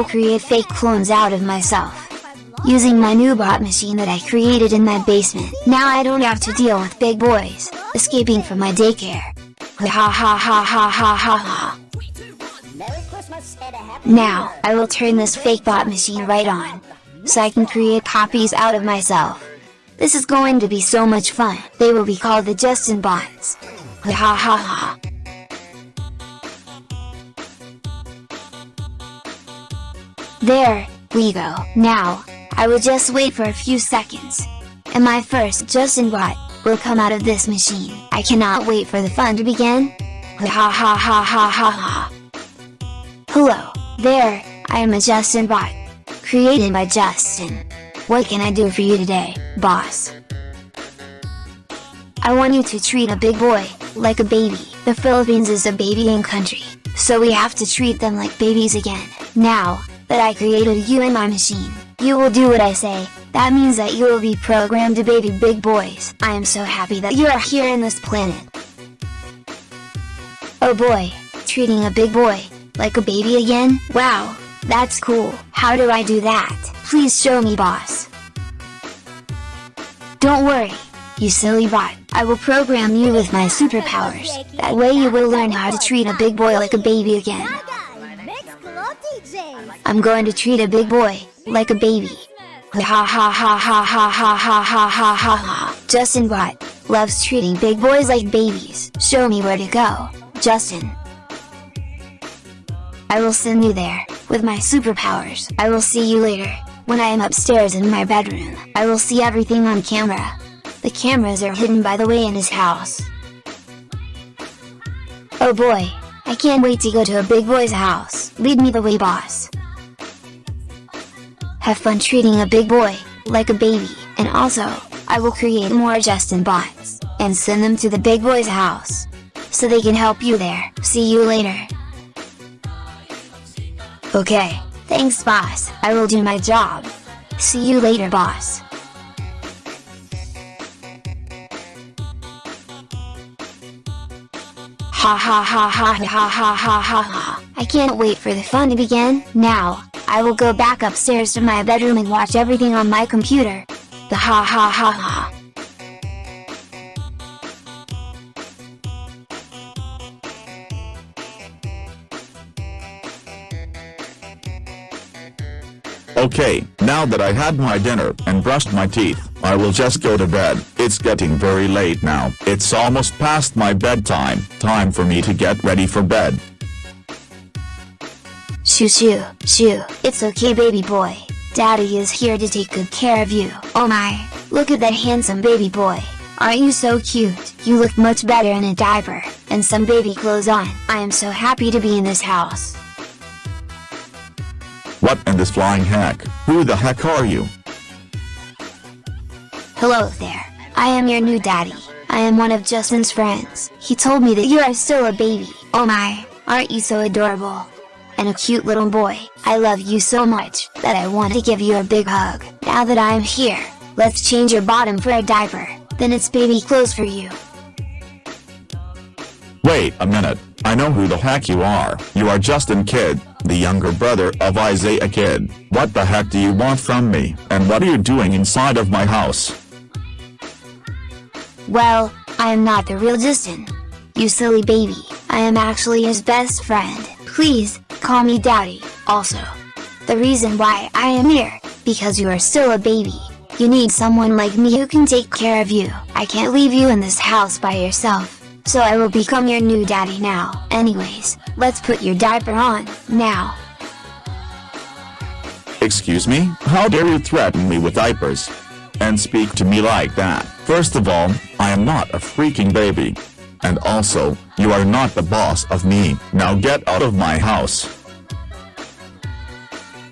Will create fake clones out of myself. Using my new bot machine that I created in my basement. Now I don't have to deal with big boys, escaping from my daycare. Ha ha ha ha ha ha ha. Now, I will turn this fake bot machine right on. So I can create copies out of myself. This is going to be so much fun. They will be called the Justin bots. Ha ha ha ha. There, we go. Now, I will just wait for a few seconds. And my first Justin bot, will come out of this machine. I cannot wait for the fun to begin. Ha ha ha ha ha ha ha. Hello, there, I am a Justin bot. Created by Justin. What can I do for you today, boss? I want you to treat a big boy, like a baby. The Philippines is a babying country, so we have to treat them like babies again. Now, that I created you in my machine, you will do what I say, that means that you will be programmed to baby big boys. I am so happy that you are here in this planet. Oh boy, treating a big boy, like a baby again? Wow, that's cool. How do I do that? Please show me boss. Don't worry, you silly bot. I will program you with my superpowers. That way you will learn how to treat a big boy like a baby again. I'm going to treat a big boy, like a baby. Ha ha ha ha ha ha ha ha ha ha ha. Justin Bot loves treating big boys like babies. Show me where to go, Justin. I will send you there, with my superpowers. I will see you later, when I am upstairs in my bedroom. I will see everything on camera. The cameras are hidden by the way in his house. Oh boy, I can't wait to go to a big boy's house. Lead me the way boss. Have fun treating a big boy, like a baby, and also, I will create more Justin bots, and send them to the big boy's house. So they can help you there. See you later. Okay, thanks boss, I will do my job. See you later boss. Ha ha ha ha ha ha ha ha ha. I can't wait for the fun to begin. Now, I will go back upstairs to my bedroom and watch everything on my computer. The ha ha ha ha. Okay, now that I had my dinner and brushed my teeth, I will just go to bed. It's getting very late now. It's almost past my bedtime. Time for me to get ready for bed. Shoo shoo, shoo. It's okay baby boy. Daddy is here to take good care of you. Oh my, look at that handsome baby boy. Aren't you so cute? You look much better in a diaper, and some baby clothes on. I am so happy to be in this house. What in this flying heck? Who the heck are you? Hello there, I am your new daddy. I am one of Justin's friends. He told me that you are still a baby. Oh my, aren't you so adorable? And a cute little boy. I love you so much, that I want to give you a big hug. Now that I am here, let's change your bottom for a diaper, then it's baby clothes for you. Wait a minute, I know who the heck you are. You are Justin Kid, the younger brother of Isaiah Kid. What the heck do you want from me, and what are you doing inside of my house? Well, I am not the real Justin. You silly baby, I am actually his best friend. Please, call me daddy, also. The reason why I am here, because you are still a baby. You need someone like me who can take care of you. I can't leave you in this house by yourself. So I will become your new daddy now. Anyways, let's put your diaper on, now. Excuse me? How dare you threaten me with diapers? And speak to me like that? First of all, I am not a freaking baby. And also, you are not the boss of me. Now get out of my house.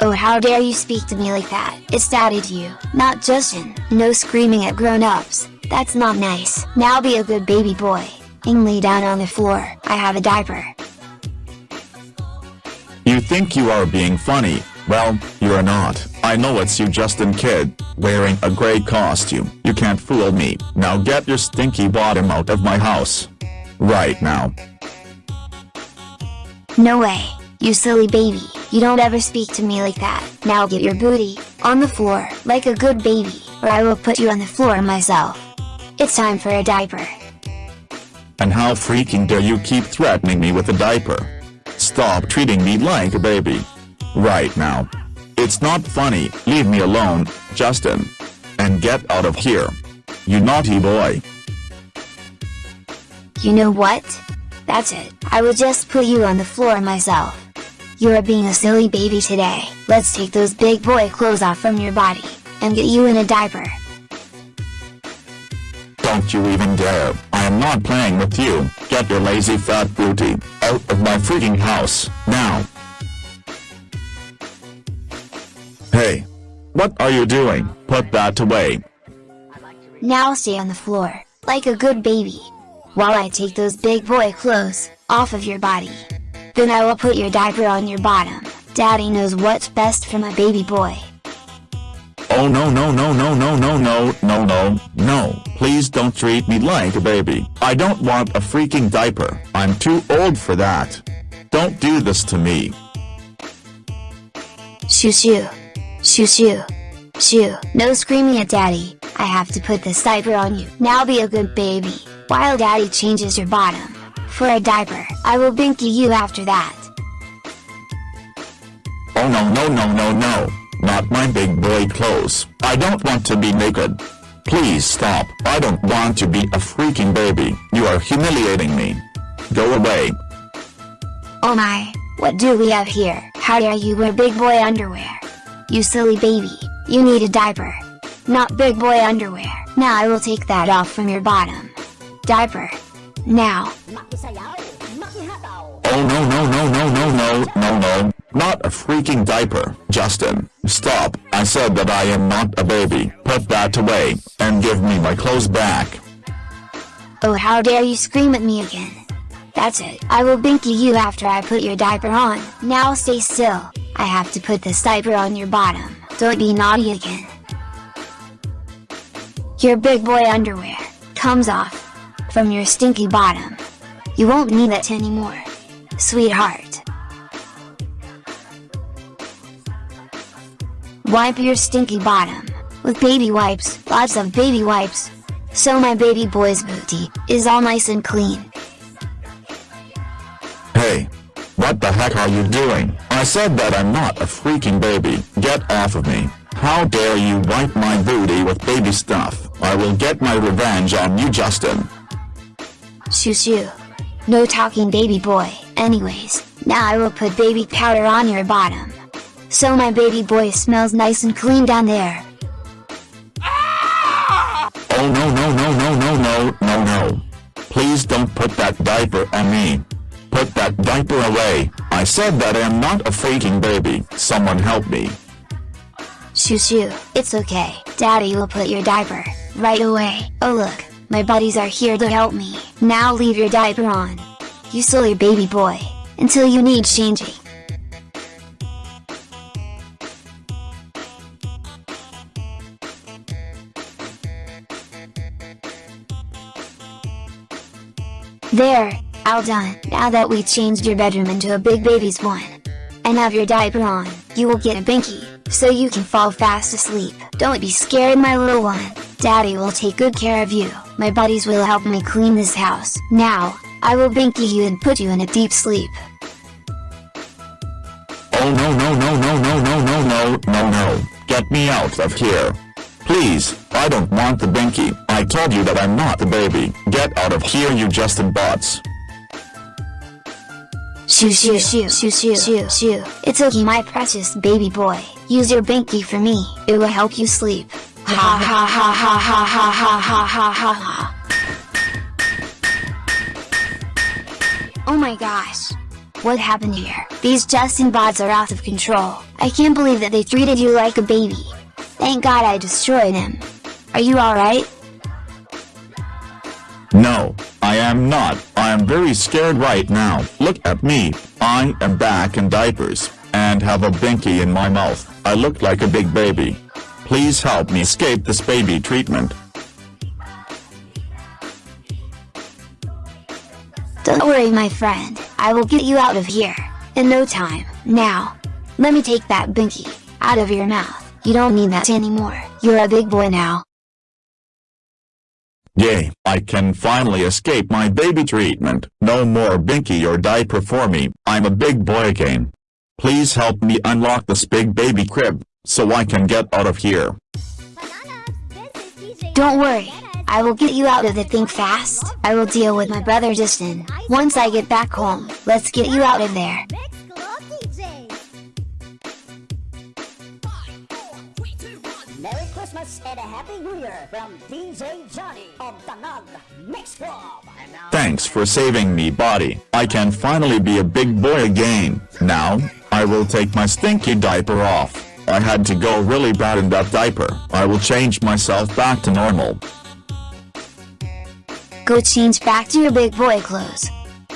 Oh how dare you speak to me like that, it's daddy to you, not Justin. No screaming at grown-ups, that's not nice. Now be a good baby boy, and lay down on the floor, I have a diaper. You think you are being funny, well, you're not. I know it's you Justin Kid, wearing a gray costume. You can't fool me. Now get your stinky bottom out of my house. Right now. No way, you silly baby. You don't ever speak to me like that. Now get your booty on the floor like a good baby, or I will put you on the floor myself. It's time for a diaper. And how freaking dare you keep threatening me with a diaper? Stop treating me like a baby. Right now. It's not funny, leave me alone, Justin. And get out of here. You naughty boy. You know what? That's it, I will just put you on the floor myself. You are being a silly baby today, let's take those big boy clothes off from your body, and get you in a diaper. Don't you even dare, I am not playing with you, get your lazy fat booty, out of my freaking house, now. Hey! What are you doing? Put that away. Now stay on the floor, like a good baby. While I take those big boy clothes, off of your body. Then I will put your diaper on your bottom, daddy knows what's best for my baby boy. Oh no no no no no no no no no no. Please don't treat me like a baby. I don't want a freaking diaper. I'm too old for that. Don't do this to me. Shoo shoo Shoo shoo Shoo. No screaming at daddy. I have to put this diaper on you. Now be a good baby while daddy changes your bottom for a diaper I will binky you after that Oh no no no no no not my big boy clothes. I don't want to be naked. Please stop. I don't want to be a freaking baby. You are humiliating me. Go away. Oh my, what do we have here? How dare you wear big boy underwear? You silly baby, you need a diaper. Not big boy underwear. Now I will take that off from your bottom. Diaper. Now. Oh no no no no no no no no. Not a freaking diaper, Justin. Stop, I said that I am not a baby. Put that away, and give me my clothes back. Oh how dare you scream at me again. That's it, I will binky you after I put your diaper on. Now stay still, I have to put this diaper on your bottom, don't be naughty again. Your big boy underwear, comes off, from your stinky bottom. You won't need it anymore. Sweetheart. Wipe your stinky bottom, with baby wipes, lots of baby wipes. So my baby boy's booty, is all nice and clean. Hey! What the heck are you doing? I said that I'm not a freaking baby, get off of me. How dare you wipe my booty with baby stuff, I will get my revenge on you Justin. Shoo shoo. No talking baby boy, anyways, now I will put baby powder on your bottom. So my baby boy smells nice and clean down there. Oh no no no no no no no no. Please don't put that diaper on me. Put that diaper away. I said that I am not a freaking baby. Someone help me. Shoo shoo, it's okay. Daddy will put your diaper, right away. Oh look, my buddies are here to help me. Now leave your diaper on. You silly baby boy, until you need changing. There, all done. Now that we changed your bedroom into a big baby's one. And have your diaper on, you will get a binky, so you can fall fast asleep. Don't be scared my little one, daddy will take good care of you. My buddies will help me clean this house. Now, I will binky you and put you in a deep sleep. Oh no no no no no no no no no no, get me out of here. Please, I don't want the binky, I told you that I'm not the baby, get out of here you Justin bots. Shoo shoo shoo shoo shoo shoo shoo, it's okay my precious baby boy, use your binky for me, it will help you sleep. Oh my gosh. What happened here? These Justin bots are out of control. I can't believe that they treated you like a baby. Thank god I destroyed him. Are you alright? No, I am not. I am very scared right now. Look at me. I am back in diapers, and have a binky in my mouth. I look like a big baby. Please help me escape this baby treatment. Don't worry my friend, I will get you out of here, in no time. Now, Let me take that binky out of your mouth. You don't need that anymore. You're a big boy now. Yay, I can finally escape my baby treatment. No more binky or diaper for me. I'm a big boy again. Please help me unlock this big baby crib, so I can get out of here. Don't worry. I will get you out of the thing fast. I will deal with my brother Justin. Once I get back home, let's get you out of there. Merry Christmas and a Happy New Year from DJ Johnny of Danag Mix Club. Thanks for saving me body. I can finally be a big boy again. Now, I will take my stinky diaper off. I had to go really bad in that diaper. I will change myself back to normal. Go change back to your big boy clothes.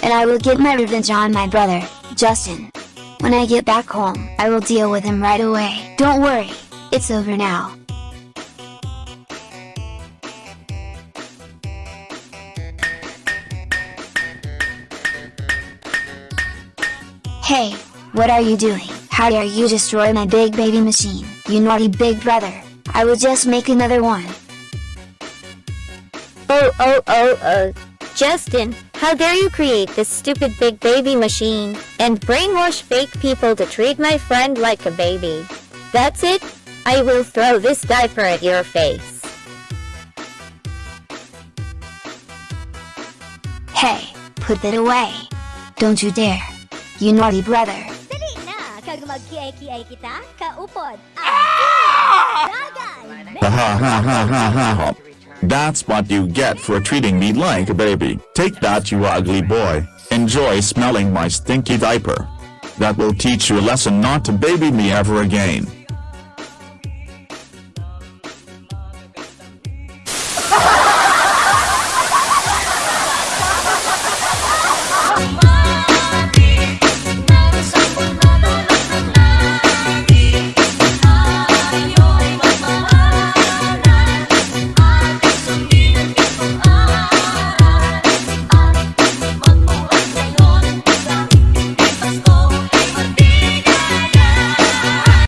And I will get my revenge on my brother, Justin. When I get back home, I will deal with him right away. Don't worry, it's over now. Hey, what are you doing? How dare you destroy my big baby machine, you naughty big brother. I will just make another one. Oh oh oh oh. Justin, how dare you create this stupid big baby machine, and brainwash fake people to treat my friend like a baby. That's it? I will throw this diaper at your face. Hey, put that away. Don't you dare. You naughty brother. Dali na! Kag mag-kiay-kiay kita, kaupod ang ah. ah! ha ha. That's what you get for treating me like a baby. Take that you ugly boy. Enjoy smelling my stinky diaper. That will teach you a lesson not to baby me ever again.